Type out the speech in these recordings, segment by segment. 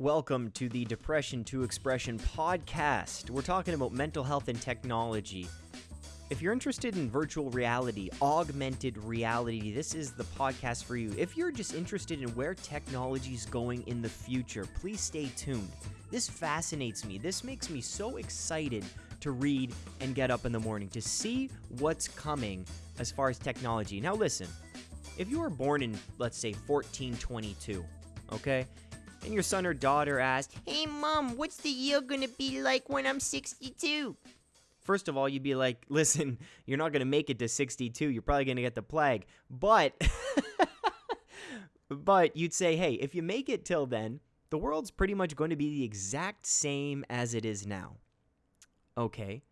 Welcome to the Depression to Expression podcast. We're talking about mental health and technology. If you're interested in virtual reality, augmented reality, this is the podcast for you. If you're just interested in where technology is going in the future, please stay tuned. This fascinates me. This makes me so excited to read and get up in the morning to see what's coming as far as technology. Now, listen, if you were born in, let's say, 1422, okay? And your son or daughter asked, Hey, Mom, what's the year gonna be like when I'm 62? First of all, you'd be like, listen, you're not to make it to 62. You're probably to get the plague. But, but you'd say, hey, if you make it till then, the world's pretty much going to be the exact same as it is now. Okay.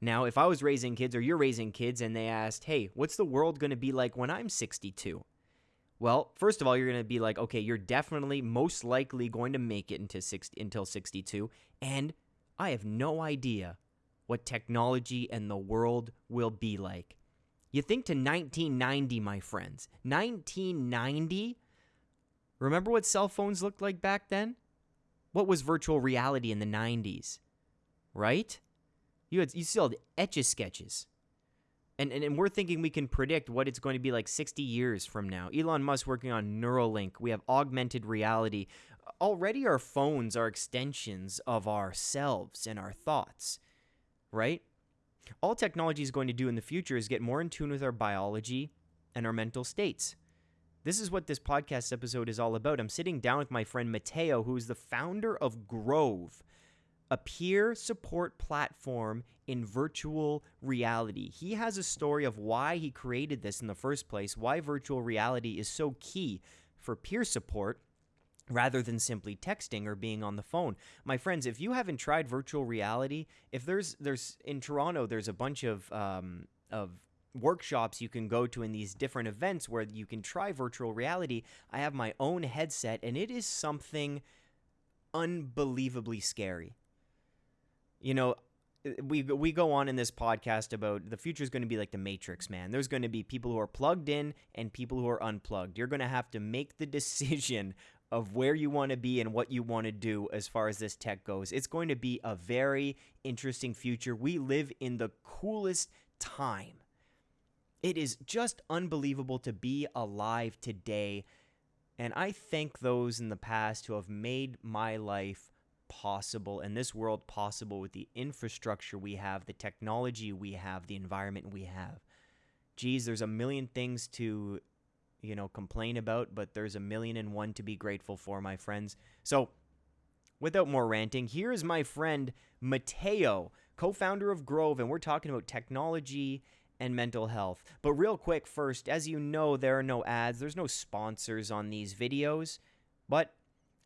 Now, if I was raising kids or you're raising kids and they asked, hey, what's the world to be like when I'm 62? Well, first of all, you're going to be like, okay, you're definitely most likely going to make it into 60, until 62, and I have no idea what technology and the world will be like. You think to 1990, my friends. 1990? Remember what cell phones looked like back then? What was virtual reality in the 90s? Right? You had you still had etch a sketches. And, and, and we're thinking we can predict what it's going to be like 60 years from now. Elon Musk working on Neuralink. We have augmented reality. Already, our phones are extensions of ourselves and our thoughts, right? All technology is going to do in the future is get more in tune with our biology and our mental states. This is what this podcast episode is all about. I'm sitting down with my friend Mateo, who is the founder of Grove a peer support platform in virtual reality. He has a story of why he created this in the first place, why virtual reality is so key for peer support rather than simply texting or being on the phone. My friends, if you haven't tried virtual reality, if there's there's in Toronto, there's a bunch of um, of workshops you can go to in these different events where you can try virtual reality. I have my own headset and it is something unbelievably scary you know, we we go on in this podcast about the future is going to be like the matrix man. There's going to be people who are plugged in and people who are unplugged. You're going to have to make the decision of where you want to be and what you want to do as far as this tech goes. It's going to be a very interesting future. We live in the coolest time. It is just unbelievable to be alive today and i thank those in the past who have made my life possible and this world possible with the infrastructure we have, the technology we have, the environment we have. Geez, there's a million things to, you know, complain about, but there's a million and one to be grateful for, my friends. So, without more ranting, here is my friend Mateo, co founder of Grove, and we're talking about technology and mental health. But, real quick, first, as you know, there are no ads, there's no sponsors on these videos, but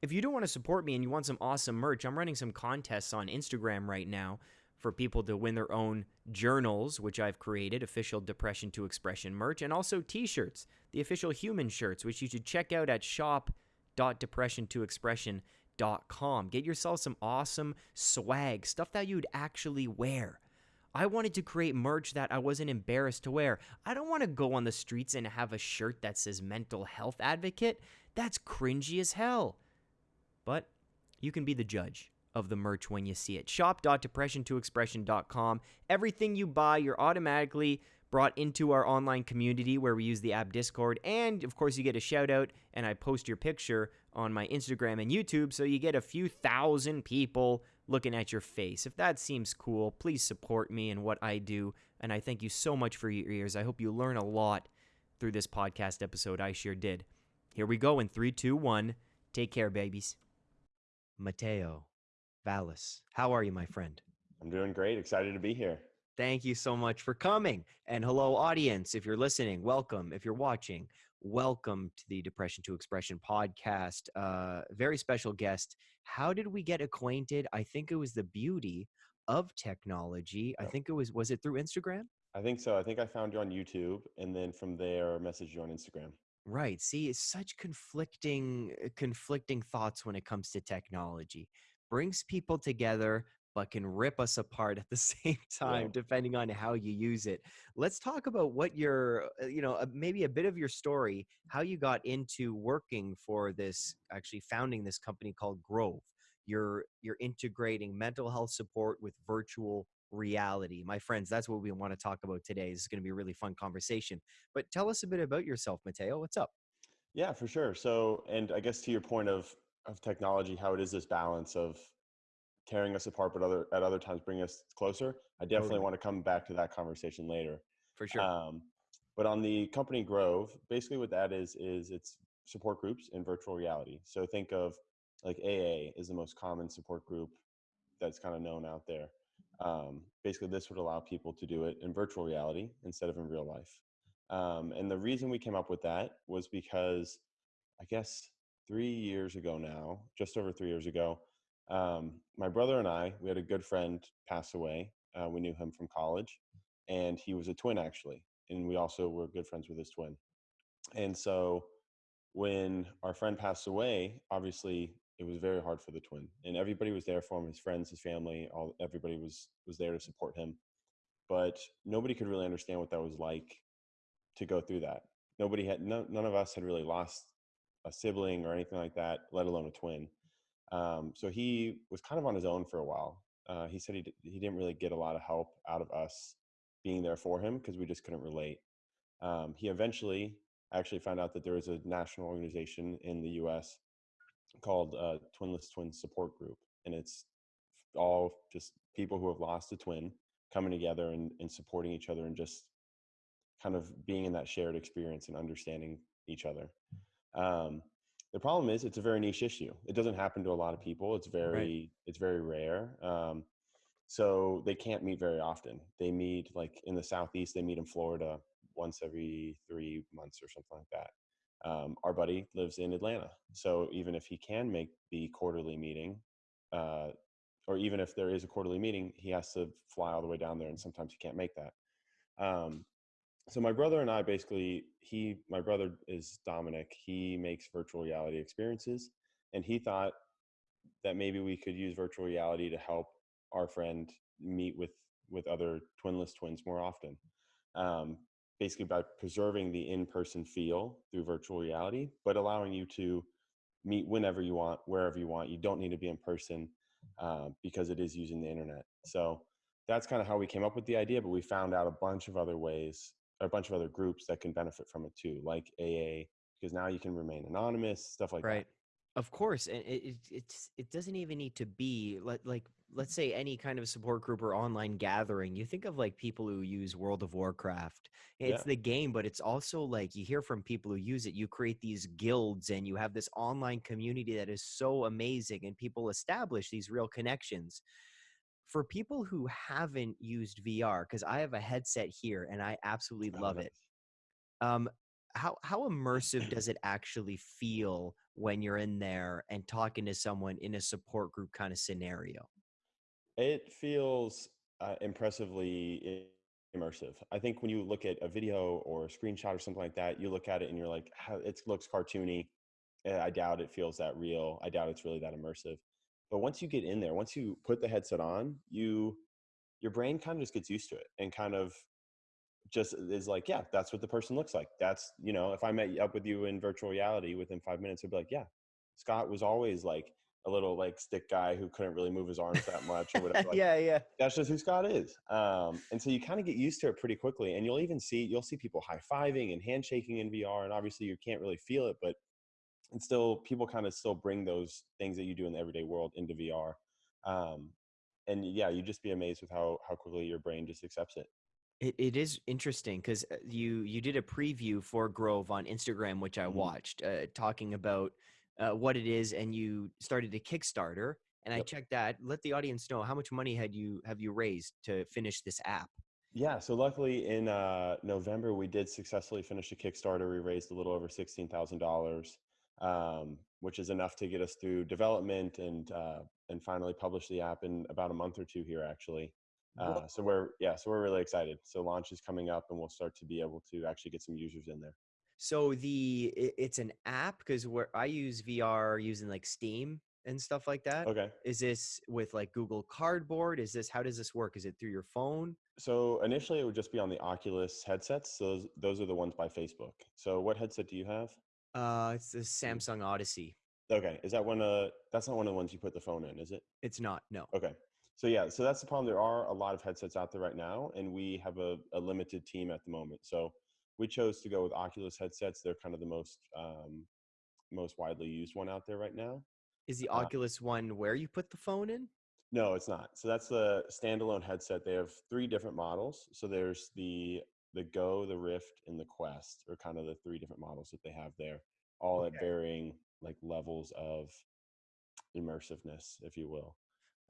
if you don't want to support me and you want some awesome merch, I'm running some contests on Instagram right now for people to win their own journals, which I've created, official Depression to Expression merch, and also t shirts, the official human shirts, which you should check out at shop.depressiontoexpression.com. Get yourself some awesome swag, stuff that you'd actually wear. I wanted to create merch that I wasn't embarrassed to wear. I don't want to go on the streets and have a shirt that says mental health advocate. That's cringy as hell. You can be the judge of the merch when you see it. Shop.depressiontoexpression.com. Everything you buy, you're automatically brought into our online community where we use the app Discord. And of course, you get a shout out, and I post your picture on my Instagram and YouTube, so you get a few thousand people looking at your face. If that seems cool, please support me and what I do. And I thank you so much for your ears. I hope you learn a lot through this podcast episode. I sure did. Here we go in three, two, one. Take care, babies. Mateo Vallis. How are you, my friend? I'm doing great. Excited to be here. Thank you so much for coming. And hello, audience. If you're listening, welcome. If you're watching, welcome to the Depression to Expression podcast. Uh, very special guest. How did we get acquainted? I think it was the beauty of technology. I think it was, was it through Instagram? I think so. I think I found you on YouTube and then from there messaged you on Instagram. Right. See, it's such conflicting uh, conflicting thoughts when it comes to technology. Brings people together, but can rip us apart at the same time, Yeah. depending on how you use it. Let's talk about what your, uh, you know, uh, maybe a bit of your story, how you got into working for this, actually founding this company called Grove. You're you're integrating mental health support with virtual reality. My friends, that's what we want to talk about today. This is going to be a really fun conversation. But tell us a bit about yourself, Mateo. What's up? Yeah, for sure. So, and I guess to your point of of technology, how it is this balance of tearing us apart, but other at other times bringing us closer. I definitely Totally. want to come back to that conversation later. For sure. Um, but on the company Grove, basically what that is is it's support groups in virtual reality. So think of like AA is the most common support group that's kind of known out there. Um, basically, this would allow people to do it in virtual reality instead of in real life. Um, and the reason we came up with that was because I guess three years ago now, just over three years ago, um, my brother and I, we had a good friend pass away. Uh, we knew him from college, and he was a twin actually, and we also were good friends with his twin. And so when our friend passed away, obviously it was very hard for the twin, and everybody was there for him, his friends, his family, all everybody was was there to support him. But nobody could really understand what that was like to go through that. Nobody had none, none of us had really lost a sibling or anything like that, let alone a twin. Um, so he was kind of on his own for a while. Uh, he said he d- he didn't really get a lot of help out of us being there for him because we just couldn't relate. Um, he eventually actually found out that there was a national organization in the U.S. called uh, Twinless Twin Support Group, and it's all just people who have lost a twin coming together and, and supporting each other and just kind of being in that shared experience and understanding each other. Um, the problem is it's a very niche issue. It doesn't happen to a lot of people. It's very it's very rare. Um, so they can't meet very often. They meet like in the southeast. They meet in Florida once every three months or something like that. Um, our buddy lives in Atlanta, so even if he can make the quarterly meeting, uh, or even if there is a quarterly meeting, he has to fly all the way down there, and sometimes he can't make that. Um, so my brother and I basically he my brother is Dominic. He makes virtual reality experiences and he thought that maybe we could use virtual reality to help our friend meet with with other twinless twins more often. Um, basically by preserving the in-person feel through virtual reality, but allowing you to meet whenever you want, wherever you want. You don't need to be in person uh, because it is using the internet. So that's kind of how we came up with the idea. But we found out a bunch of other ways, a bunch of other groups that can benefit from it too, like AA, because now you can remain anonymous, stuff like that. right. Of course, and it, it it's it doesn't even need to be like like let's say any kind of support group or online gathering. You think of like people who use World of Warcraft. It's Yeah. the game, but it's also like you hear from people who use it. You create these guilds and you have this online community that is so amazing, and people establish these real connections. For people who haven't used VR, because I have a headset here and I absolutely that. Oh, love it. Um, how how immersive does it actually feel when you're in there and talking to someone in a support group kind of scenario? It feels uh, impressively immersive. I think when you look at a video or a screenshot or something like that, you look at it and you're like, it looks cartoony. Uh, I doubt it feels that real. I doubt it's really that immersive. But once you get in there, once you put the headset on, you your brain kind of just gets used to it and kind of just is like, yeah, that's what the person looks like. That's you know, if I met up with you in virtual reality within five minutes, I'd be like, yeah, Scott was always like a little like stick guy who couldn't really move his arms that much or whatever. Like, yeah, yeah. that's just who Scott is. Um, and so you kind of get used to it pretty quickly, and you'll even see you'll see people high fiving and handshaking in VR, and obviously you can't really feel it, but it's still people kind of still bring those things that you do in the everyday world into VR. Um, and yeah, you just be amazed with how how quickly your brain just accepts it. It, it is interesting because you you did a preview for Grove on Instagram, which I Mhm. watched, uh, talking about uh, what it is, and you started a Kickstarter. And I checked that. Let the audience know how much money had you have you raised to finish this app? Yeah, so luckily in uh, November we did successfully finish a Kickstarter. We raised a little over sixteen thousand dollars, um, which is enough to get us through development and uh, and finally publish the app in about a month or two here actually. Uh, so we're yeah, so we're really excited. So launch is coming up, and we'll start to be able to actually get some users in there. So the i- it's an app because where I use VR using like Steam, and stuff like that. Okay. Is this with like Google Cardboard? Is this how does this work? Is it through your phone? So initially, it would just be on the Oculus headsets. Those those are the ones by Facebook. So what headset do you have? Uh, it's the Samsung Odyssey. Okay, is that one? Uh, that's not one of the ones you put the phone in, is it? It's not. No. Okay. So yeah, so that's the problem. There are a lot of headsets out there right now, and we have a, a limited team at the moment. So we chose to go with Oculus headsets. They're kind of the most um, most widely used one out there right now. Is the Uh, Oculus one where you put the phone in? No, it's not. So that's the standalone headset. They have three different models. So there's the the Go, the Rift, and the Quest are kind of the three different models that they have there, all at varying like levels of immersiveness, if you will.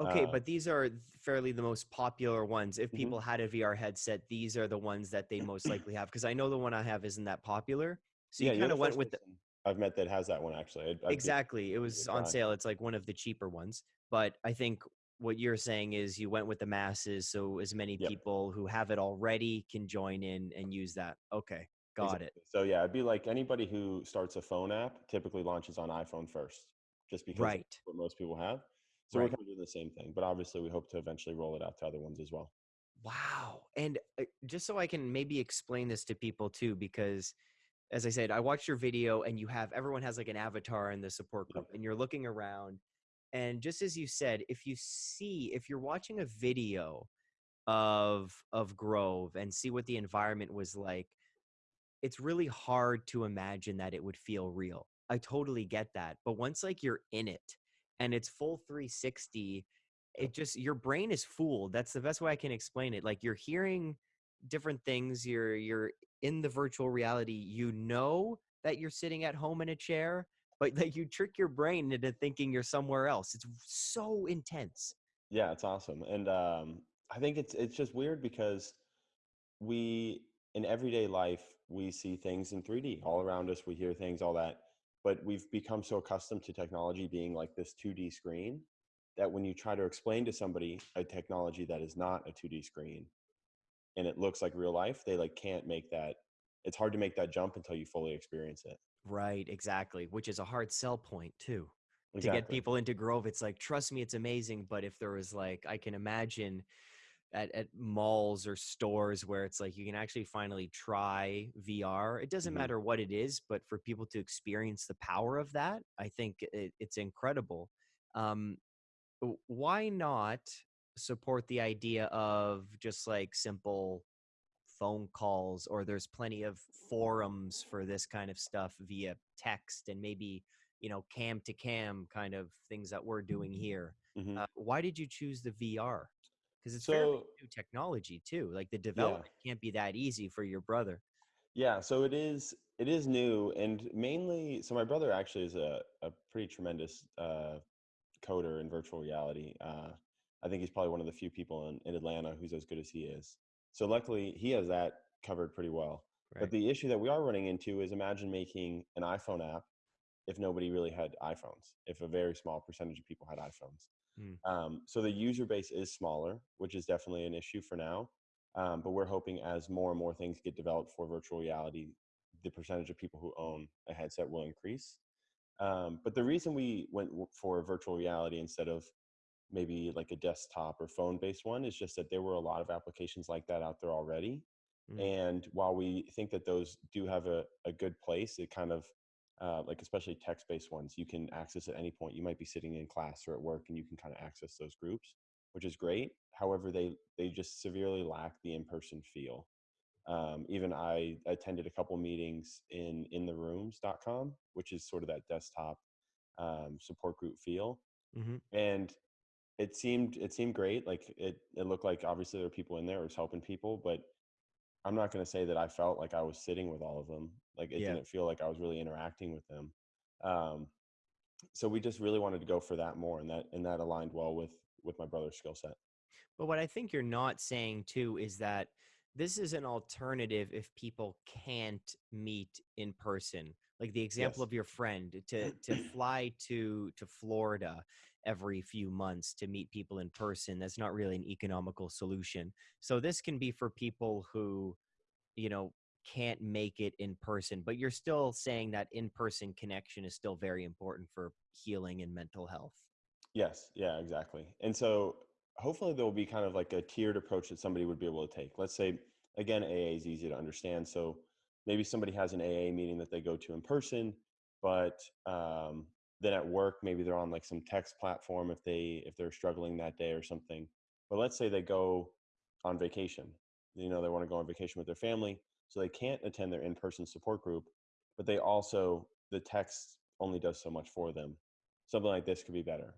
Okay, Uh, but these are fairly the most popular ones. If Mhm. people had a VR headset, these are the ones that they most likely have. Because I know the one I have isn't that popular. So you you're kind of went with the, I've met that has that one actually. I'd- I'd be- exactly. It was on sale. It's like one of the cheaper ones. But I think what you're saying is you went with the masses, so as many Yep. people who have it already can join in and use that. Okay, got it. So yeah, it'd be like anybody who starts a phone app typically launches on iPhone first, just because Right. that's what most people have. So Right. we're kind of doing the same thing, but obviously we hope to eventually roll it out to other ones as well. Wow. And uh, just so I can maybe explain this to people too, because as I said, I watched your video and you have everyone has like an avatar in the support group and you're looking around. And just as you said, if you see, if you're watching a video of of Grove and see what the environment was like, it's really hard to imagine that it would feel real. I totally get that. But once like you're in it and it's full 360, it just your brain is fooled. That's the best way I can explain it. Like you're hearing different things, you're you're in the virtual reality, you know that you're sitting at home in a chair, but like you trick your brain into thinking you're somewhere else. It's so intense. Yeah, it's awesome. And um, I think it's it's just weird because we in everyday life we see things in 3D all around us, we hear things, all that. But we've become so accustomed to technology being like this 2D screen that when you try to explain to somebody a technology that is not a 2D screen and it looks like real life, they like can't make that it's hard to make that jump until you fully experience it. Right, exactly, which is a hard sell point too. to get people into Grove. It's like, trust me, it's amazing. But if there was like, I can imagine at, at malls or stores where it's like you can actually finally try VR. It doesn't Mhm. matter what it is, but for people to experience the power of that, I think it, it's incredible. Um, why not support the idea of just like simple phone calls or there's plenty of forums for this kind of stuff via text and maybe you know cam to cam kind of things that we're doing here Mhm. uh, why did you choose the vr because it's So- new technology too like the development can't be that easy for your brother Yeah, so it is it is new and mainly so my brother actually is a, a pretty tremendous uh, coder in virtual reality. Uh, I think he's probably one of the few people in, in Atlanta who's as good as he is. So luckily he has that covered pretty well. right But the issue that we are running into is imagine making an iPhone app if nobody really had iPhones, if a very small percentage of people had iPhones. Hmm. Um, so the user base is smaller, which is definitely an issue for now. Um, but we're hoping as more and more things get developed for virtual reality, the percentage of people who own a headset will increase. Um, but the reason we went for virtual reality instead of maybe like a desktop or phone based one is just that there were a lot of applications like that out there already. Mm. And while we think that those do have a, a good place, it kind of uh, like especially text based ones, you can access at any point. You might be sitting in class or at work and you can kind of access those groups, which is great. However, they they just severely lack the in person feel. Um, even I attended a couple meetings in intherooms.com, which is sort of that desktop um, support group feel hmm and it seemed it seemed great like it it looked like obviously there were people in there who was helping people but i'm not going to say that i felt like i was sitting with all of them like it Yeah. didn't feel like i was really interacting with them um, so we just really wanted to go for that more and that and that aligned well with with my brother's skill set But what I think you're not saying too is that this is an alternative if people can't meet in person. Like the example Yes. of your friend to to fly to to Florida every few months to meet people in person. That's not really an economical solution. So this can be for people who, you know, can't make it in person, but you're still saying that in-person connection is still very important for healing and mental health. Yes, yeah, exactly. And so hopefully there will be kind of like a tiered approach that somebody would be able to take. Let's say again, AA is easy to understand. So maybe somebody has an AA meeting that they go to in person, but um, then at work maybe they're on like some text platform if they if they're struggling that day or something. But let's say they go on vacation. You know, they want to go on vacation with their family, so they can't attend their in-person support group, but they also the text only does so much for them. Something like this could be better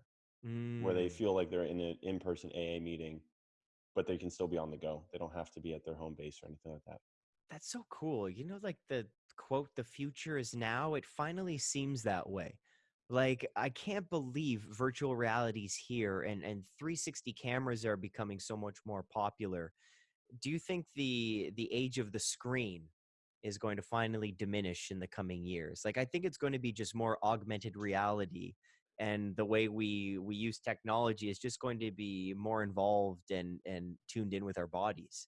where they Mm. feel like they're in an in-person AA meeting, but they can still be on the go. They don't have to be at their home base or anything like that. That's so cool. You know, like the quote, the future is now, it finally seems that way. Like, I can't believe virtual reality's here and, and 360 cameras are becoming so much more popular. Do you think the the age of the screen is going to finally diminish in the coming years? Like, I think it's going to be just more augmented reality and the way we we use technology is just going to be more involved and and tuned in with our bodies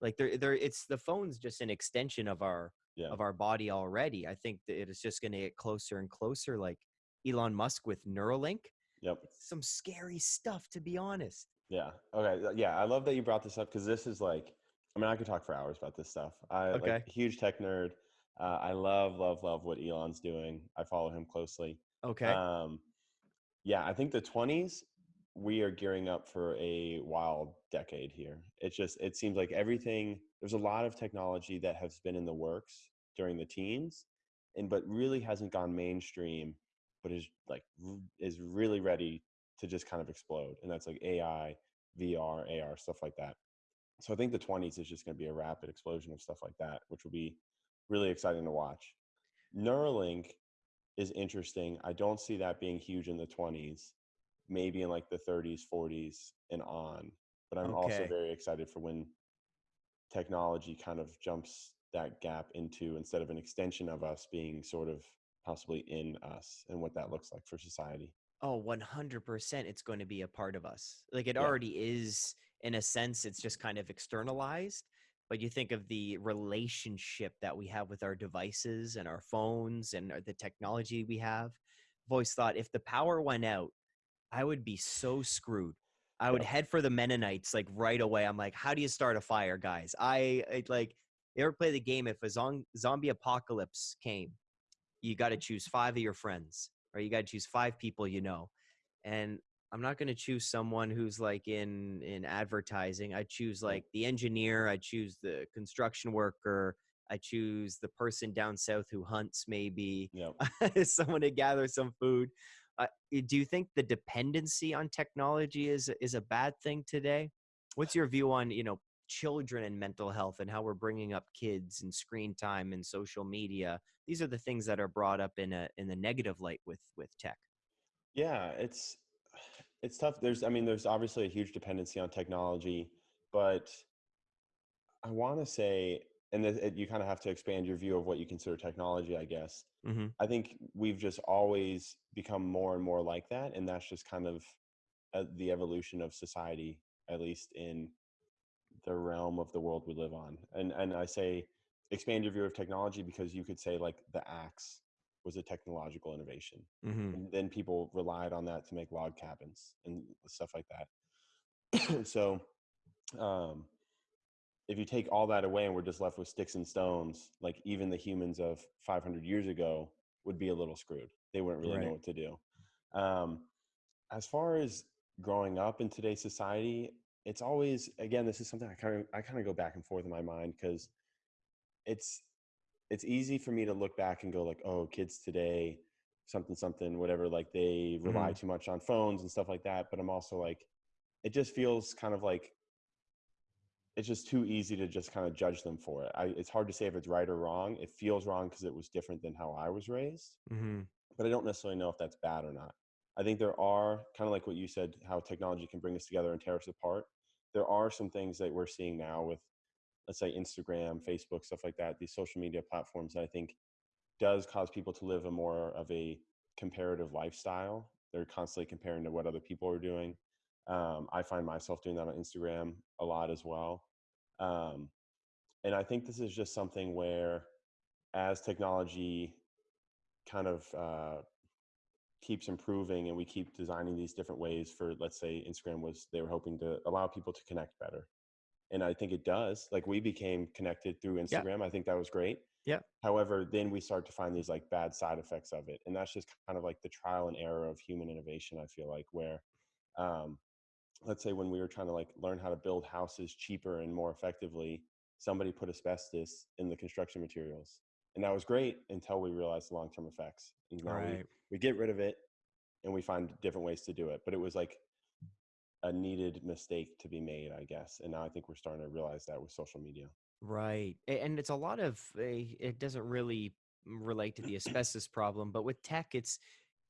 like they're, they're it's the phone's just an extension of our Yeah. of our body already i think that it is just going to get closer and closer like elon musk with neuralink Yep. it's some scary stuff to be honest Yeah. Okay. Yeah. I love that you brought this up because this is like, I mean, I could talk for hours about this stuff. I Okay. like huge tech nerd. Uh, I love, love, love what Elon's doing. I follow him closely. okay Um, yeah, I think the 20s, we are gearing up for a wild decade here. It's just, it seems like everything, there's a lot of technology that has been in the works during the teens, and but really hasn't gone mainstream, but is like, is really ready to just kind of explode. And that's like AI, VR, AR, stuff like that. So I think the 20s is just going to be a rapid explosion of stuff like that, which will be really exciting to watch. Neuralink is interesting. I don't see that being huge in the 20s, maybe in like the 30s, 40s, and on. But I'm also very excited for when technology kind of jumps that gap into instead of an extension of us being sort of possibly in us and what that looks like for society. oh 100% it's going to be a part of us like it Yeah. already is in a sense it's just kind of externalized but you think of the relationship that we have with our devices and our phones and uh, the technology we have i've thought if the power went out i would be so screwed i would Yep. head for the mennonites like right away i'm like how do you start a fire guys i, I like you ever play the game if a zon- zombie apocalypse came you got to choose five of your friends or you got to choose five people you know and i'm not going to choose someone who's like in in advertising i choose like the engineer i choose the construction worker i choose the person down south who hunts maybe Yep. someone to gather some food uh, do you think the dependency on technology is is a bad thing today what's your view on you know children and mental health and how we're bringing up kids and screen time and social media these are the things that are brought up in a in the negative light with with tech Yeah, it's it's tough. There's I mean, there's obviously a huge dependency on technology, but I want to say, and it, it- you kind of have to expand your view of what you consider technology, I guess. mm-hmm. I think we've just always become more and more like that, and that's just kind of uh, the evolution of society, at least in the realm of the world we live on. And and I say expand your view of technology because you could say like the axe was a technological innovation Mm-hmm. and then people relied on that to make log cabins and stuff like that so um, if you take all that away and we're just left with sticks and stones like even the humans of 500 years ago would be a little screwed they wouldn't really Right. know what to do um, as far as growing up in today's society it's always again this is something i kind of i kind of go back and forth in my mind because it's it's easy for me to look back and go like oh kids today something something whatever like they rely too much on phones and stuff like that but i'm also like it just feels kind of like it's just too easy to just kind of judge them for it. I, it's hard to say if it's right or wrong. It feels wrong because it was different than how i was raised. Mm-hmm. but i don't necessarily know if that's bad or not i think there are kind of like what you said how technology can bring us together and tear us apart. There are some things that we're seeing now with let's say instagram facebook stuff like that these social media platforms that i think does cause people to live a more of a comparative lifestyle. They're constantly comparing to what other people are doing. Um, i find myself doing that on instagram a lot as well. Um, and I think this is just something where, as technology kind of uh, keeps improving and we keep designing these different ways for, let's say, Instagram was they were hoping to allow people to connect better. And I think it does. Like we became connected through Instagram. I think that was great. Yeah. However, then we start to find these like bad side effects of it. And that's just kind of like the trial and error of human innovation, I feel like, where um, let's say when we were trying to like learn how to build houses cheaper and more effectively, somebody put asbestos in the construction materials. And that was great until we realized the long term effects. And now we, Right. we get rid of it and we find different ways to do it. But it was like a needed mistake to be made, I guess. And now I think we're starting to realize that with social media. Right. And it's a lot of eh, it doesn't really relate to the asbestos problem, but with tech it's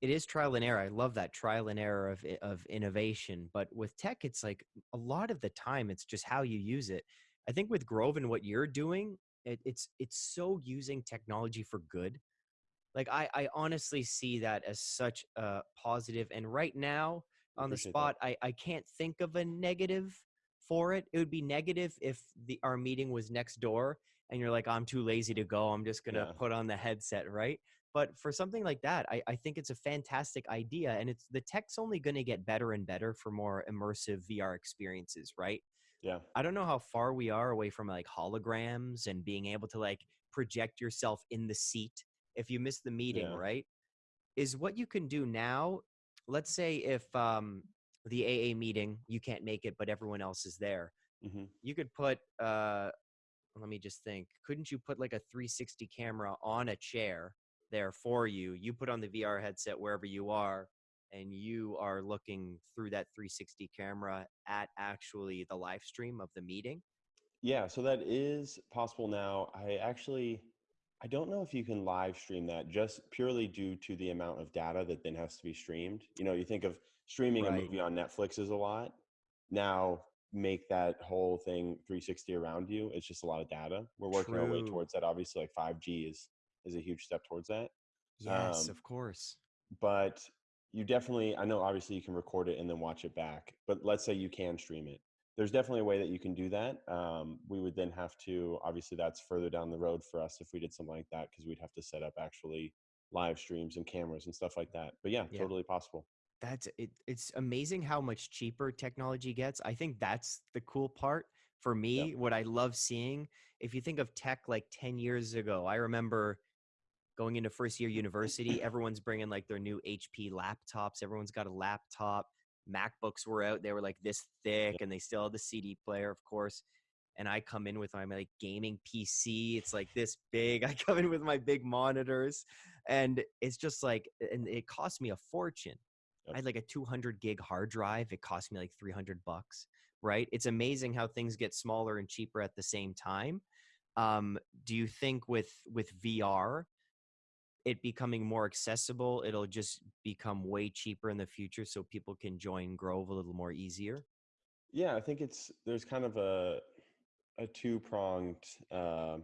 it is trial and error. I love that trial and error of eh, of innovation, but with tech it's like a lot of the time it's just how you use it. I think with Grove and what you're doing, it, it's it's so using technology for good. Like I I honestly see that as such a positive and right now on the that. spot I I can't think of a negative for it. It would be negative if the our meeting was next door and you're like, I'm too lazy to go. I'm just gonna Yeah. put on the headset, right? But for something like that, I, I think it's a fantastic idea, and it's the tech's only going to get better and better for more immersive VR experiences, right? Yeah. I don't know how far we are away from like holograms and being able to like project yourself in the seat if you miss the meeting, Yeah. right? Is what you can do now. Let's say if um, the AA meeting you can't make it, but everyone else is there, hmm you could put. Uh, let me just think. Couldn't you put like a 360 camera on a chair there for you? You put on the VR headset wherever you are, and you are looking through that 360 camera at actually the live stream of the meeting. Yeah, so that is possible now. I actually I don't know if you can live stream that just purely due to the amount of data that then has to be streamed. You know, you think of streaming a movie on Netflix is a lot. Now make that whole thing 360 around you. It's just a lot of data. We're working our way towards that. Obviously, like 5G is is a huge step towards that. Yes, Um, of course. but you definitely i know obviously you can record it and then watch it back but let's say you can stream it there's definitely a way that you can do that um, we would then have to obviously that's further down the road for us if we did something like that because we'd have to set up actually live streams and cameras and stuff like that but yeah, Yeah. totally possible That's it. It's amazing how much cheaper technology gets. I think that's the cool part for me. What I love seeing, if you think of tech like 10 years ago, I remember going into first year university, everyone's bringing like their new HP laptops. Everyone's got a laptop. MacBooks were out. They were like this thick and they still had the CD player, of course. And I come in with my like gaming PC. It's like this big. I come in with my big monitors and it's just like, and it cost me a fortune. I had like a 200 gig hard drive. It cost me like 300 bucks, right? It's amazing how things get smaller and cheaper at the same time. Um, do you think with with VR, it becoming more accessible, it'll just become way cheaper in the future, so people can join Grove a little more easier? yeah i think it's there's kind of a a two pronged um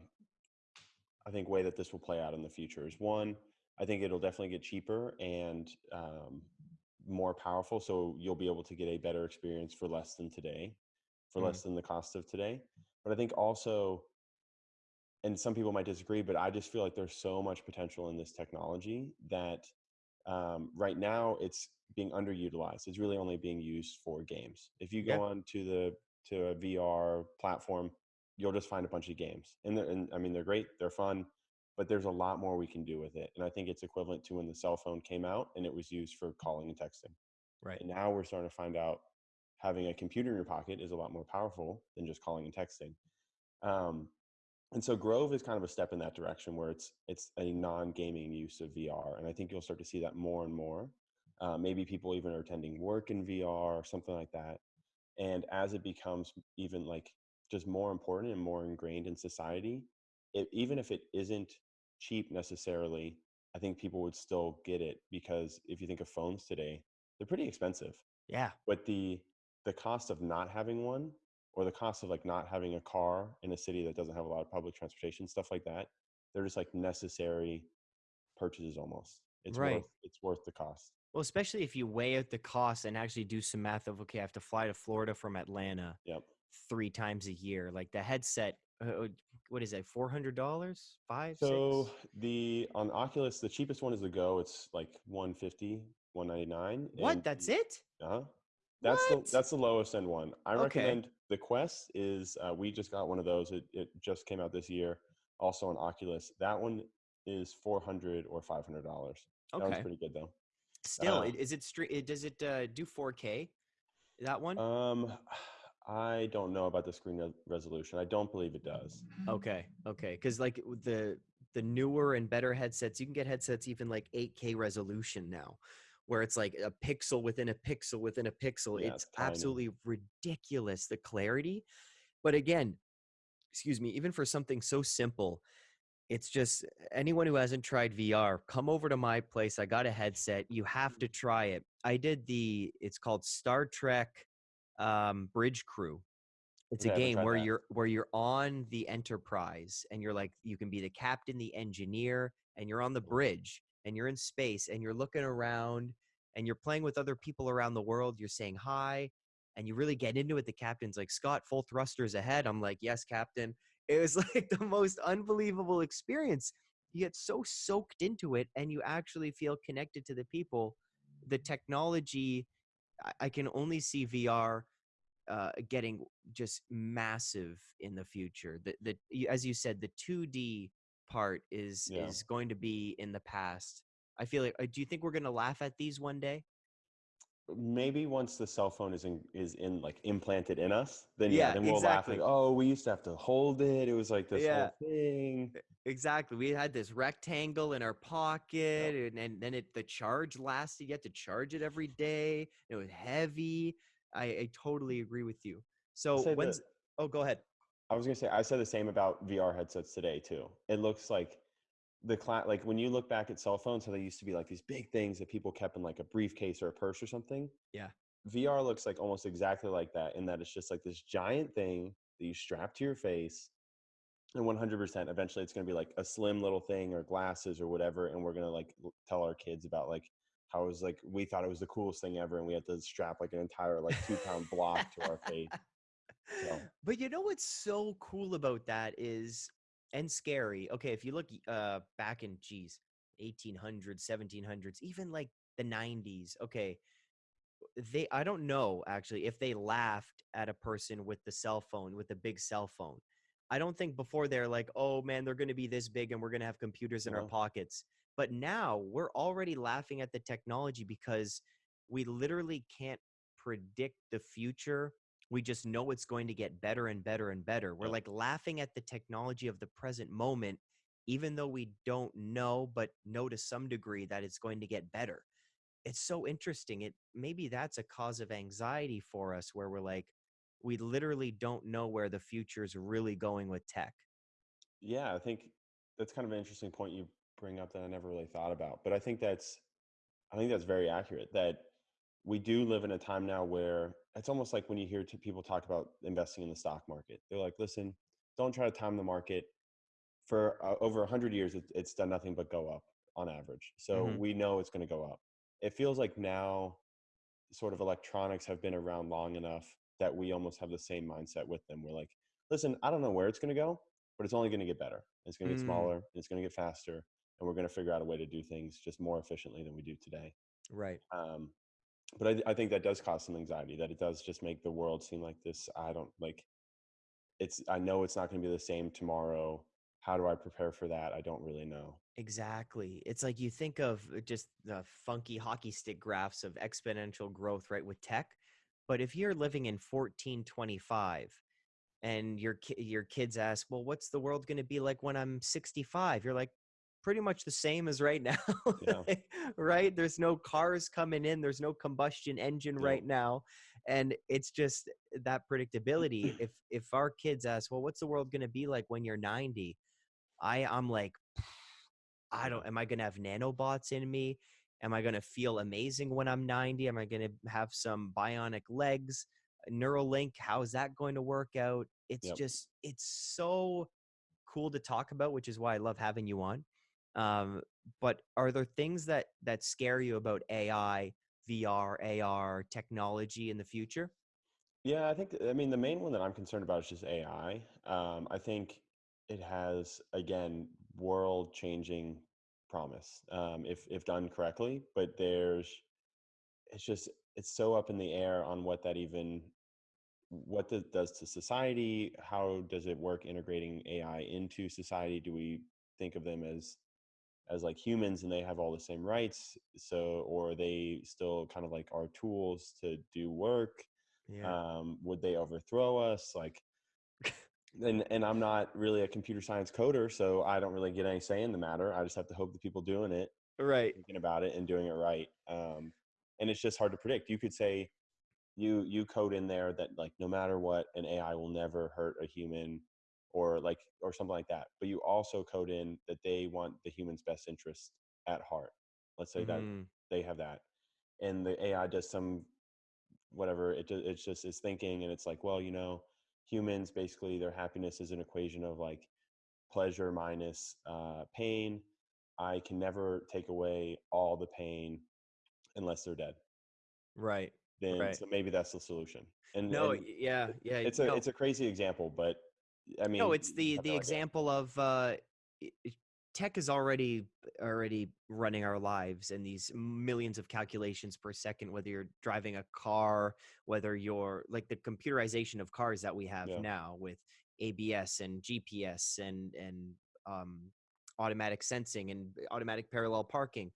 i think way that this will play out in the future is one i think it'll definitely get cheaper and um, more powerful so you'll be able to get a better experience for less than today for Mm. less than the cost of today but i think also and some people might disagree but i just feel like there's so much potential in this technology that um, right now it's being underutilized it's really only being used for games if you go Yeah. on to the to a vr platform you'll just find a bunch of games and, they're- and i mean they're great they're fun but there's a lot more we can do with it and i think it's equivalent to when the cell phone came out and it was used for calling and texting Right. and now we're starting to find out having a computer in your pocket is a lot more powerful than just calling and texting. Um, and so Grove is kind of a step in that direction where it's it's a non-gaming use of VR, and I think you'll start to see that more and more. Uh, maybe people even are attending work in VR or something like that. And as it becomes even like just more important and more ingrained in society, it, even if it isn't cheap necessarily, I think people would still get it because if you think of phones today, they're pretty expensive Yeah. but the the cost of not having one or the cost of like not having a car in a city that doesn't have a lot of public transportation stuff like that they're just like necessary purchases almost it's Right. worth it's worth the cost Well, especially if you weigh out the cost and actually do some math of okay, I have to fly to Florida from Atlanta yep three times a year. Like the headset Uh, what is that? Four hundred dollars? Five? So six? the on Oculus, the cheapest one is the Go. It's like 150, 199. What? That's it? Uh-huh. That's What? the that's the lowest end one. I Okay. recommend the Quest is uh, we just got one of those. It it just came out this year. Also on Oculus. That one is 400 or 500 dollars. Okay, That one's pretty good though. Still, uh, it- is it stre- Does it uh, do four K? That one? Um, I don't know about the screen res- resolution. I don't believe it does. Okay, okay, because like the the newer and better headsets, you can get headsets even like 8K resolution now, where it's like a pixel within a pixel within a pixel. Yeah, it's tiny. absolutely ridiculous the clarity. But again, excuse me, even for something so simple, it's just anyone who hasn't tried VR, come over to my place. I got a headset. You have to try it. I did the. It's called Star Trek um, Bridge Crew. It's I a game where that. you're where you're on the Enterprise and you're like you can be the captain, the engineer, and you're on the bridge and you're in space and you're looking around and you're playing with other people around the world. You're saying hi and you really get into it. The captain's like, Scott, full thrusters ahead. I'm like, yes, captain. It was like the most unbelievable experience. You get so soaked into it and you actually feel connected to the people. The technology, I, can only see VR uh, getting just massive in the future. The, the, as you said, the 2D part is Yeah. is going to be in the past. I feel like. Uh, do you think we're going to laugh at these one day? Maybe once the cell phone is in is in like implanted in us, then yeah, Yeah, then we'll exactly. laugh like, oh, we used to have to hold it. It was like this Yeah. whole thing. Exactly. We had this rectangle in our pocket, and, and then it the charge lasted. You had to charge it every day. It was heavy. I, I totally agree with you. So when's? Oh, go ahead. I was gonna say I said the same about VR headsets today too. It looks like the cla- like when you look back at cell phones, how they used to be like these big things that people kept in like a briefcase or a purse or something. Yeah. VR looks like almost exactly like that in that it's just like this giant thing that you strap to your face. And 100% eventually it's going to be like a slim little thing or glasses or whatever. And we're going to like tell our kids about like how it was like, we thought it was the coolest thing ever. And we had to strap like an entire like two pound block to our face. So- But you know what's so cool about that is and scary. Okay, if you look uh back in geez, 1800s, 1700s, even like the 90s. Okay, they I don't know actually if they laughed at a person with the cell phone with the big cell phone. I don't think before they're like, "Oh man, they're going to be this big and we're going to have computers in our pockets." But now we're already laughing at the technology because we literally can't predict the future we just know it's going to get better and better and better. We're like laughing at the technology of the present moment, even though we don't know, but know to some degree that it's going to get better. It's so interesting. It maybe that's a cause of anxiety for us where we're like, we literally don't know where the future is really going with tech. Yeah, I think that's kind of an interesting point you bring up that I never really thought about. But I think that's I think that's very accurate that we do live in a time now where it's almost like when you hear people talk about investing in the stock market. They're like, "Listen, don't try to time the market. For uh, over 100 years it, it's done nothing but go up on average. So Mhm. we know it's going to go up. It feels like now sort of electronics have been around long enough that we almost have the same mindset with them. We're like, listen, I don't know where it's going to go, but it's only going to get better. It's going to get Mm. smaller. It's going to get faster, and we're going to figure out a way to do things just more efficiently than we do today. Right. Um, but I, I think that does cause some anxiety. That it does just make the world seem like this. I don't like. It's. I know it's not going to be the same tomorrow. How do I prepare for that? I don't really know. Exactly. It's like you think of uh, just the funky hockey stick graphs of exponential growth, right, with tech. But if you're living in 1425 and your your kids ask, "Well, what's the world going to be like when I'm 65?" You're like, "Pretty much the same as right now." Yeah. Right? There's no cars coming in, there's no combustion engine Nope. right now, and it's just that predictability. if if our kids ask, "Well, what's the world going to be like when you're 90?" I I'm like I don't. Am I going to have nanobots in me? Am I going to feel amazing when I'm 90? Am I going to have some bionic legs? Neuralink, how is that going to work out? It's Yep. just, it's so cool to talk about, which is why I love having you on. Um, but are there things that that scare you about AI, VR, AR technology in the future? Yeah, I think I mean the main one that I'm concerned about is just AI. Um, I think it has again world-changing promise um, if if done correctly, but there's it's just it's so up in the air on what that even what that does to society. How does it work integrating AI into society? Do we think of them as as like humans and they have all the same rights? So or they still kind of like our tools to do work? Yeah. um, would they overthrow us like and and i'm not really a computer science coder so i don't really get any say in the matter i just have to hope the people doing it Right. thinking about it and doing it right um, and it's just hard to predict you could say you you code in there that like no matter what an ai will never hurt a human or like or something like that but you also code in that they want the human's best interest at heart let's say that Mhm. they have that and the ai does some whatever it it's just is thinking and it's like well you know humans basically their happiness is an equation of like pleasure minus uh, pain i can never take away all the pain unless they're dead Right. then Right. so maybe that's the solution and, No. and Yeah. Yeah. it's a no. it's a crazy example but i mean no, it's the the no idea. example of uh, tech is already already running our lives and these millions of calculations per second. Whether you're driving a car, whether you're like the computerization of cars that we have Yeah. now with ABS and GPS and and um, automatic sensing and automatic parallel parking.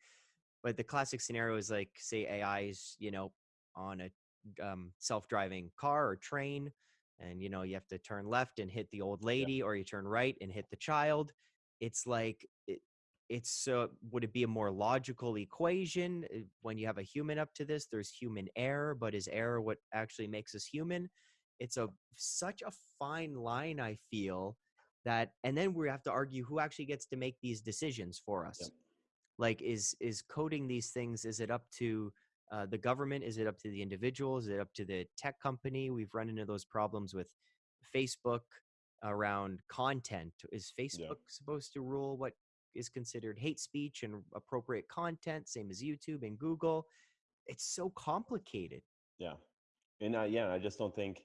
But the classic scenario is like, say, AI is you know on a um, self-driving car or train and you know you have to turn left and hit the old lady or you turn right and hit the child. It's like it, it's so would it be a more logical equation Uh, when you have a human up to this there's human error but is error what actually makes us human? It's a such a fine line i feel that and then we have to argue who actually gets to make these decisions for us. Yep. like is is coding these things is it up to uh, the government is it up to the individual? Is it up to the tech company? We've run into those problems with facebook around content. Is facebook supposed to rule what is considered hate speech and appropriate content same as youtube and google? It's so complicated. Yeah. And uh, yeah, I just don't think,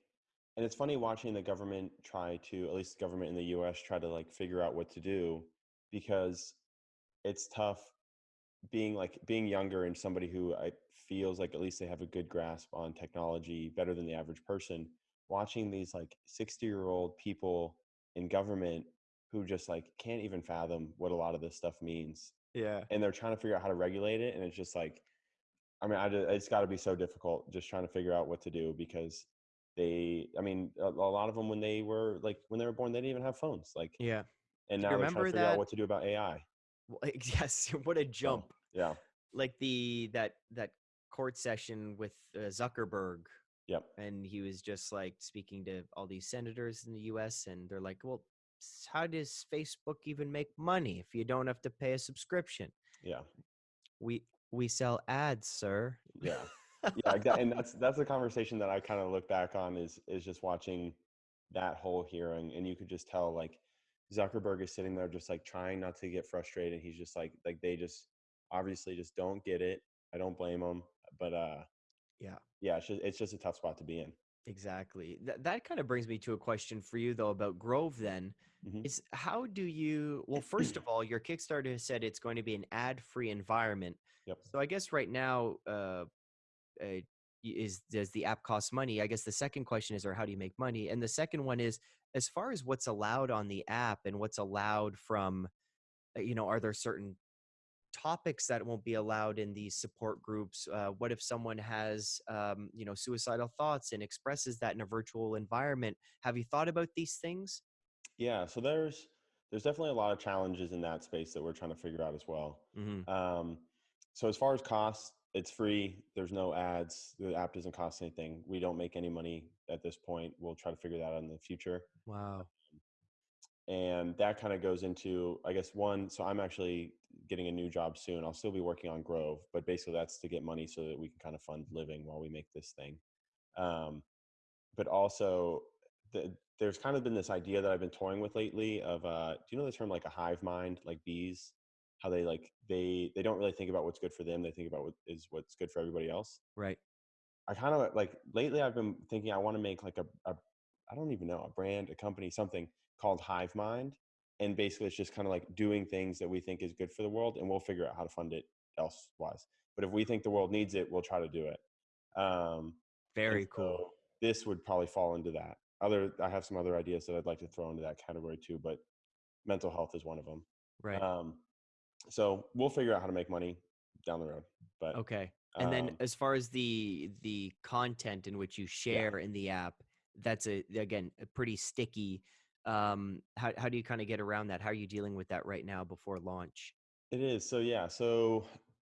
and it's funny watching the government try to, at least the government in the US, try to like figure out what to do because it's tough being like being younger and somebody who I feels like at least they have a good grasp on technology better than the average person. Watching these like 60 year old people in government who just like can't even fathom what a lot of this stuff means yeah and they're trying to figure out how to regulate it and it's just like i mean I, ju- it's got to be so difficult just trying to figure out what to do because they i mean a, a lot of them when they were like when they were born they didn't even have phones like yeah and now they're trying to figure out what to do about ai yes what a jump yeah like the that that court session with uh, zuckerberg yep and he was just like speaking to all these senators in the US and they're like, "Well, how does Facebook even make money if you don't have to pay a subscription?" yeah We we sell ads, sir. yeah yeah exactly. and that's that's the conversation that i kind of look back on is is just watching that whole hearing and you could just tell like zuckerberg is sitting there just like trying not to get frustrated he's just like like they just obviously just don't get it i don't blame them but uh Yeah. yeah it's just, it's just a tough spot to be in Exactly. That that kind of brings me to a question for you though about Grove then. Mhm. Is how do you well first of all your Kickstarter has said it's going to be an ad-free environment. Yep. So I guess right now uh, uh is does the app cost money? I guess the second question is or how do you make money? And the second one is as far as what's allowed on the app and what's allowed from uh, you know are there certain topics that won't be allowed in these support groups uh, what if someone has um, you know suicidal thoughts and expresses that in a virtual environment have you thought about these things yeah so there's there's definitely a lot of challenges in that space that we're trying to figure out as well mm-hmm. um, so as far as costs it's free there's no ads the app doesn't cost anything we don't make any money at this point we'll try to figure that out in the future. Wow. And that kind of goes into i guess one so i'm actually getting a new job soon i'll still be working on grove but basically that's to get money so that we can kind of fund living while we make this thing. Um, but also the, there's kind of been this idea that i've been toying with lately of uh, do you know the term like a hive mind like bees how they like they they don't really think about what's good for them they think about what is what's good for everybody else right I kind of like lately I've been thinking I want to make like a, a I don't even know a brand, a company, something called Hive Mind, and basically it's just kind of like doing things that we think is good for the world, and we'll figure out how to fund it elsewise. But if we think the world needs it, we'll try to do it. Um, Very and cool. this would probably fall into that. Other, I have some other ideas that I'd like to throw into that category too, but mental health is one of them. Right. Um, so we'll figure out how to make money down the road. But okay. And then um, as far as the the content in which you share in the app, that's a again a pretty sticky. Um, how how do you kind of get around that? How are you dealing with that right now before launch? It is. So yeah. So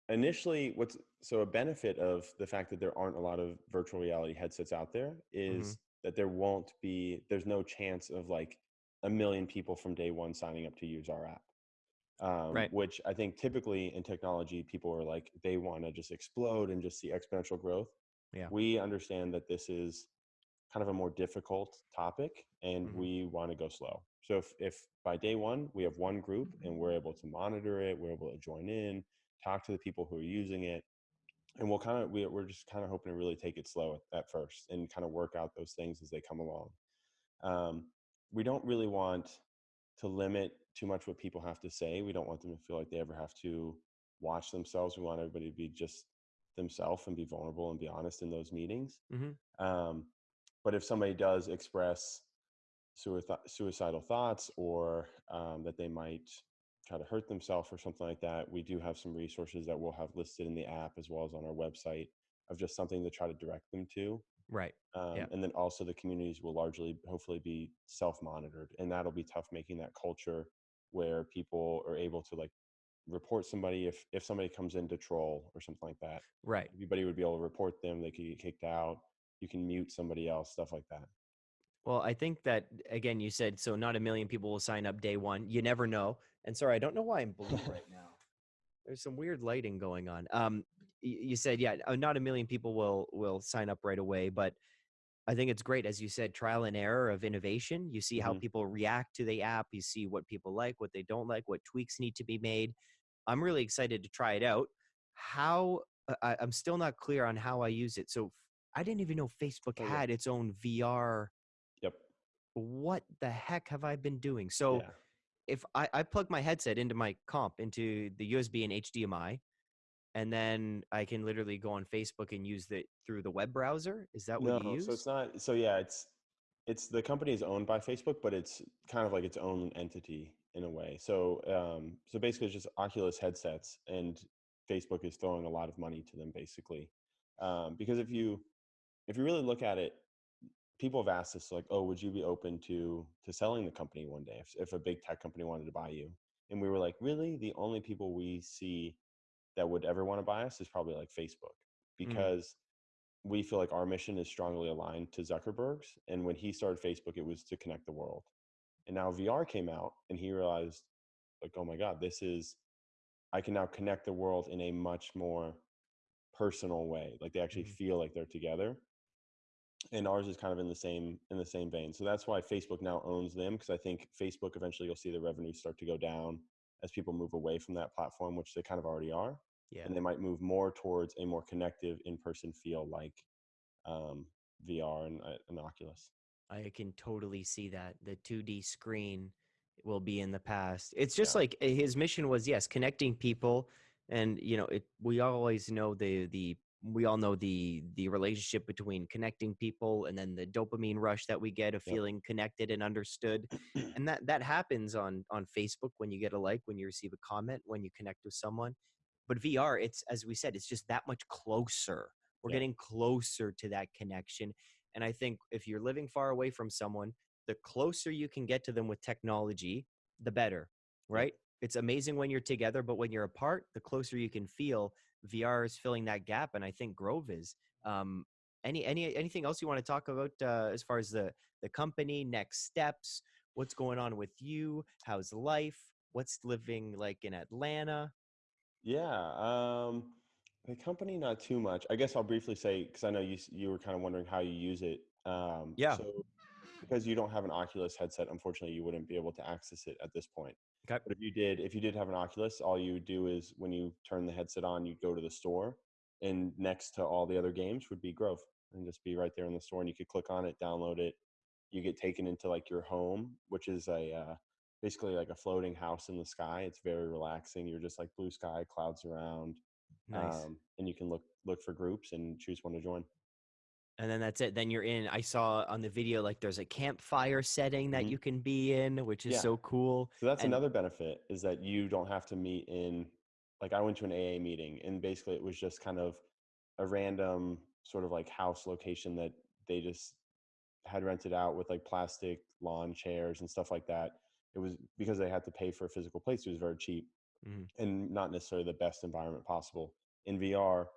initially, what's so a benefit of the fact that there aren't a lot of virtual reality headsets out there is Mhm. that there won't be. There's no chance of like a million people from day one signing up to use our app. Um, Right. Which I think typically in technology, people are like they want to just explode and just see exponential growth. Yeah. We understand that this is kind of a more difficult topic and Mhm. we want to go slow. So if, if by day one we have one group and we're able to monitor it, we're able to join in, talk to the people who are using it, and we'll kind of we, we're just kind of hoping to really take it slow at, at first and kind of work out those things as they come along. Um, we don't really want to limit too much what people have to say. We don't want them to feel like they ever have to watch themselves. We want everybody to be just themselves and be vulnerable and be honest in those meetings. Mhm. Um, but if somebody does express suici- suicidal thoughts or um, that they might try to hurt themselves or something like that, we do have some resources that we'll have listed in the app as well as on our website of just something to try to direct them to. Right. Um, Yeah. And then also the communities will largely, hopefully, be self-monitored, and that'll be tough making that culture where people are able to like report somebody if if somebody comes in to troll or something like that. Right. Everybody would be able to report them. They could get kicked out. You can mute somebody else, stuff like that. Well, I think that again, you said so. Not a million people will sign up day one. You never know. And sorry, I don't know why I'm blue right now. There's some weird lighting going on. Um, you said yeah, uh, not a million people will will sign up right away, but I think it's great, as you said, trial and error of innovation. You see how Mhm. people react to the app. You see what people like, what they don't like, what tweaks need to be made. I'm really excited to try it out. How I, I'm still not clear on how I use it. So i didn't even know Facebook Oh, yeah. had its own VR Yep. what the heck have I been doing? So yeah. if I, I plug my headset into my comp into the USB and HDMI, and then I can literally go on Facebook and use it through the web browser. Is that what you No, use? so it's not. So yeah, it's it's the company is owned by Facebook, but it's kind of like its own entity in a way. So um, so basically, it's just Oculus headsets, and Facebook is throwing a lot of money to them, basically. Um, because if you if you really look at it, people have asked us like, oh, would you be open to to selling the company one day if if a big tech company wanted to buy you? And we were like, really, the only people we see that would ever want to buy us is probably like Facebook because we feel like our mission is strongly aligned to Zuckerberg's. And when he started Facebook, it was to connect the world. And now VR came out and he realized, like, oh my God, this is, I can now connect the world in a much more personal way. Like they actually Mhm. feel like they're together. And ours is kind of in the same in the same vein. So that's why Facebook now owns them because I think Facebook eventually you'll see the revenue start to go down as people move away from that platform, which they kind of already are yeah. and they might move more towards a more connective in-person feel like um, VR and, uh, and Oculus. I can totally see that. The 2D screen will be in the past. It's just Yeah. like uh, his mission was yes, connecting people and you know, it we always know the the we all know the the relationship between connecting people and then the dopamine rush that we get of Yep. feeling connected and understood. and that that happens on on Facebook when you get a like, when you receive a comment, when you connect with someone. But VR, it's as we said, it's just that much closer. We're Yeah. getting closer to that connection. And I think if you're living far away from someone, the closer you can get to them with technology, the better, right? It's amazing when you're together, but when you're apart, the closer you can feel. VR is filling that gap, and I think Grove is. Um, any any anything else you want to talk about uh, as far as the the company, next steps, what's going on with you, how's life, what's living like in Atlanta? Yeah, um, the company not too much. I guess I'll briefly say because I know you you were kind of wondering how you use it. Um, Yeah. So because you don't have an Oculus headset, unfortunately, you wouldn't be able to access it at this point. Okay. But if you did, if you did have an Oculus, all you would do is when you turn the headset on, you'd go to the store, and next to all the other games would be Grove. and just be right there in the store. And you could click on it, download it. You get taken into like your home, which is a uh, basically like a floating house in the sky. It's very relaxing. You're just like blue sky, clouds around, Nice. um, and you can look look for groups and choose one to join. And then that's it. Then you're in. I saw on the video like there's a campfire setting that Mhm. you can be in, which is Yeah. so cool. So that's And- another benefit is that you don't have to meet in like I went to an AA meeting and basically it was just kind of a random sort of like house location that they just had rented out with like plastic lawn chairs and stuff like that. It was because they had to pay for a physical place, it was very cheap Mhm. and not necessarily the best environment possible. In VR,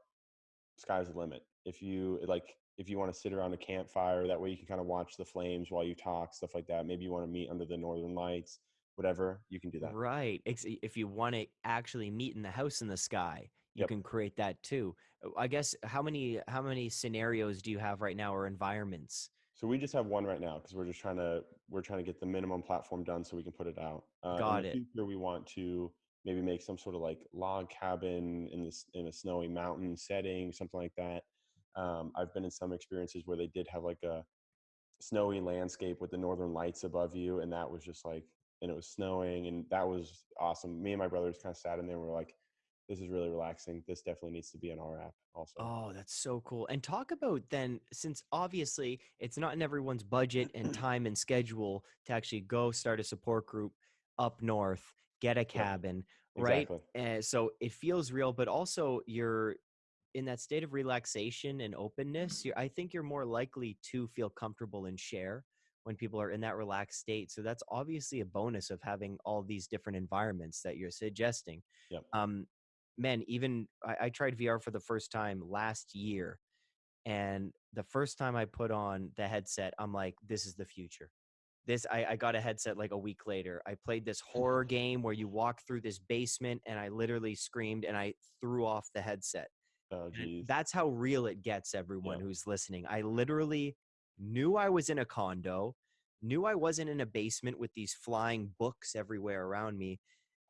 sky's the limit. If you like if you want to sit around a campfire, that way you can kind of watch the flames while you talk, stuff like that. Maybe you want to meet under the northern lights, whatever, you can do that. Right. If you want to actually meet in the house in the sky, you Yep. can create that too. Uh, I guess how many how many scenarios do you have right now or environments? So we just have one right now because we're just trying to we're trying to get the minimum platform done so we can put it out. Uh, Got in the it. future, we want to maybe make some sort of like log cabin in this in a snowy mountain setting, something like that. Um, I've been in some experiences where they did have like a snowy landscape with the northern lights above you, and that was just like and it was snowing, and that was awesome. Me and my brothers kind of sat in there and were like, "This is really relaxing. This definitely needs to be in our app." Also, Oh, that's so cool. And talk about then, since obviously it's not in everyone's budget and time and schedule to actually go start a support group up north, get a cabin, right? exactly. And so it feels real, but also you're in that state of relaxation and openness. You're, I think you're more likely to feel comfortable and share when people are in that relaxed state. So that's obviously a bonus of having all these different environments that you're suggesting. Yep. Um, man, even I, I tried VR for the first time last year. And the first time I put on the headset, I'm like, this is the future. This I, I got a headset like a week later. I played this horror game where you walk through this basement and I literally screamed and I threw off the headset. Oh, geez. that's how real it gets, everyone Yeah. who's listening. I literally knew I was in a condo, knew I wasn't in a basement with these flying books everywhere around me.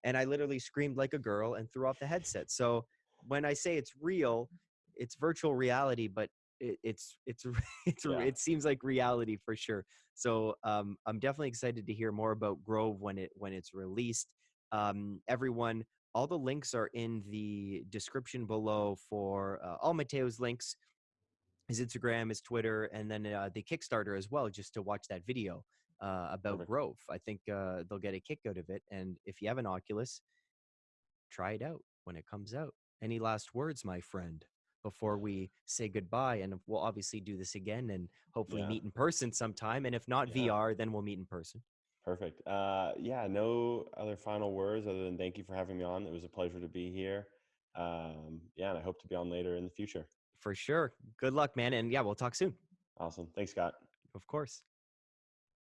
And I literally screamed like a girl and threw off the headset. So when I say it's real, it's virtual reality, but it, it's it's it's Yeah. it seems like reality for sure. So um, I'm definitely excited to hear more about Grove when it when it's released. Um, everyone, all the links are in the description below for uh, all Mateo's links, his Instagram, his Twitter, and then uh, the Kickstarter as well, just to watch that video uh, about Perfect. Grove. I think uh, they'll get a kick out of it. And if you have an Oculus, try it out when it comes out. Any last words, my friend, before we say goodbye? And we'll obviously do this again and hopefully Yeah. meet in person sometime. And if not Yeah. VR, then we'll meet in person. Perfect. Uh, yeah, no other final words other than thank you for having me on. It was a pleasure to be here. Um, yeah, and I hope to be on later in the future. For sure. Good luck, man. And yeah, we'll talk soon. Awesome. Thanks, Scott. Of course.